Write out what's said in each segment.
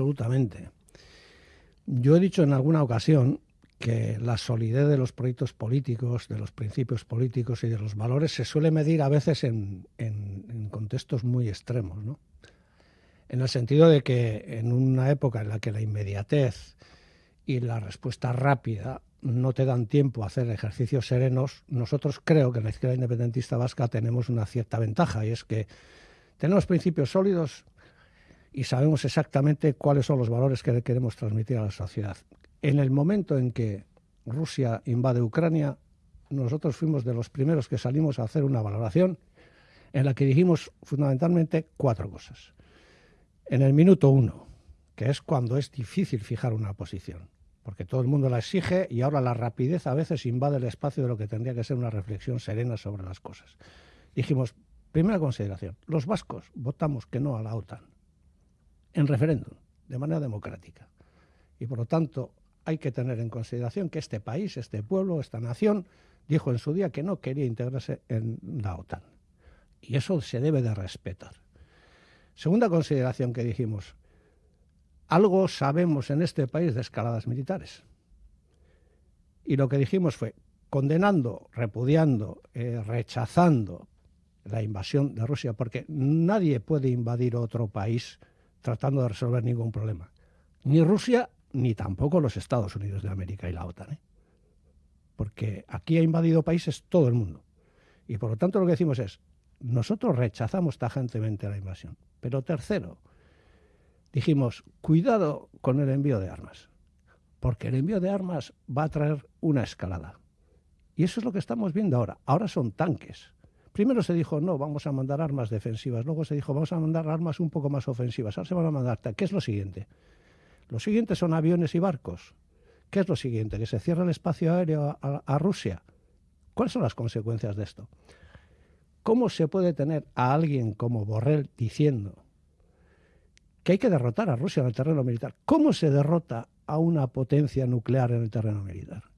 absolutamente. Yo he dicho en alguna ocasión que la solidez de los proyectos políticos, de los principios políticos y de los valores se suele medir a veces en, contextos muy extremos, ¿no? En el sentido de que en una época en la que la inmediatez y la respuesta rápida no te dan tiempo a hacer ejercicios serenos, nosotros creo que en la izquierda independentista vasca tenemos una cierta ventaja y es que tenemos principios sólidos y sabemos exactamente cuáles son los valores que queremos transmitir a la sociedad. En el momento en que Rusia invade Ucrania, nosotros fuimos de los primeros que salimos a hacer una valoración en la que dijimos fundamentalmente cuatro cosas. En el minuto uno, que es cuando es difícil fijar una posición, porque todo el mundo la exige y ahora la rapidez a veces invade el espacio de lo que tendría que ser una reflexión serena sobre las cosas. Dijimos, primera consideración, los vascos votamos que no a la OTAN en referéndum, de manera democrática. Y por lo tanto, hay que tener en consideración que este país, este pueblo, esta nación, dijo en su día que no quería integrarse en la OTAN. Y eso se debe de respetar. Segunda consideración que dijimos, algo sabemos en este país de escaladas militares. Y lo que dijimos fue, condenando, repudiando, eh, rechazando la invasión de Rusia, porque nadie puede invadir otro país tratando de resolver ningún problema. Ni Rusia, ni tampoco los Estados Unidos de América y la OTAN. ¿eh? Porque aquí ha invadido países todo el mundo. Y por lo tanto lo que decimos es, nosotros rechazamos tajantemente la invasión. Pero tercero, dijimos, cuidado con el envío de armas, porque el envío de armas va a traer una escalada. Y eso es lo que estamos viendo ahora. Ahora son tanques. Primero se dijo, no, vamos a mandar armas defensivas. Luego se dijo, vamos a mandar armas un poco más ofensivas. Ahora se van a mandar. ¿Qué es lo siguiente? Lo siguiente son aviones y barcos. ¿Qué es lo siguiente? Que se cierra el espacio aéreo a, a Rusia. ¿Cuáles son las consecuencias de esto? ¿Cómo se puede tener a alguien como Borrell diciendo que hay que derrotar a Rusia en el terreno militar? ¿Cómo se derrota a una potencia nuclear en el terreno militar?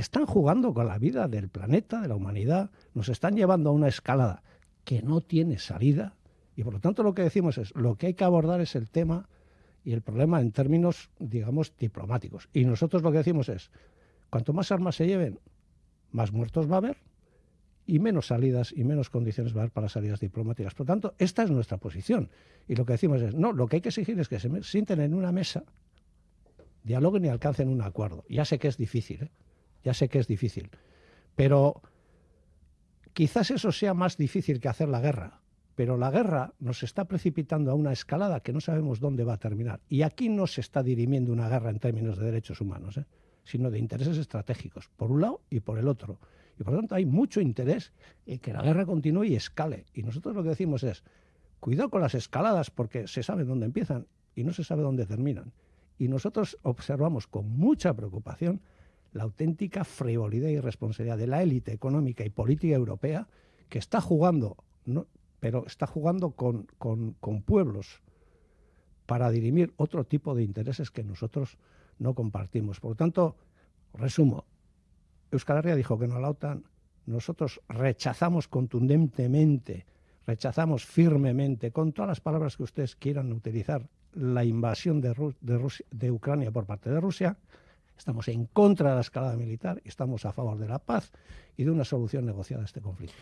Están jugando con la vida del planeta, de la humanidad, nos están llevando a una escalada que no tiene salida y por lo tanto lo que decimos es, lo que hay que abordar es el tema y el problema en términos, digamos, diplomáticos. Y nosotros lo que decimos es, cuanto más armas se lleven, más muertos va a haber y menos salidas y menos condiciones va a haber para salidas diplomáticas. Por lo tanto, esta es nuestra posición. Y lo que decimos es, no, lo que hay que exigir es que se sienten en una mesa, dialoguen y alcancen un acuerdo. Ya sé que es difícil, ¿eh? Ya sé que es difícil, pero quizás eso sea más difícil que hacer la guerra. Pero la guerra nos está precipitando a una escalada que no sabemos dónde va a terminar. Y aquí no se está dirimiendo una guerra en términos de derechos humanos, ¿eh? sino de intereses estratégicos, por un lado y por el otro. Y por lo tanto hay mucho interés en que la guerra continúe y escale. Y nosotros lo que decimos es, cuidado con las escaladas porque se sabe dónde empiezan y no se sabe dónde terminan. Y nosotros observamos con mucha preocupación la auténtica frivolidad y irresponsabilidad de la élite económica y política europea que está jugando, pero está jugando con, con, con pueblos para dirimir otro tipo de intereses que nosotros no compartimos. Por lo tanto, resumo, Euskal Herria dijo que no a la OTAN, nosotros rechazamos contundentemente, rechazamos firmemente, con todas las palabras que ustedes quieran utilizar, la invasión de, Rusia, de Ucrania por parte de Rusia, Estamos en contra de la escalada militar estamos a favor de la paz y de una solución negociada a este conflicto.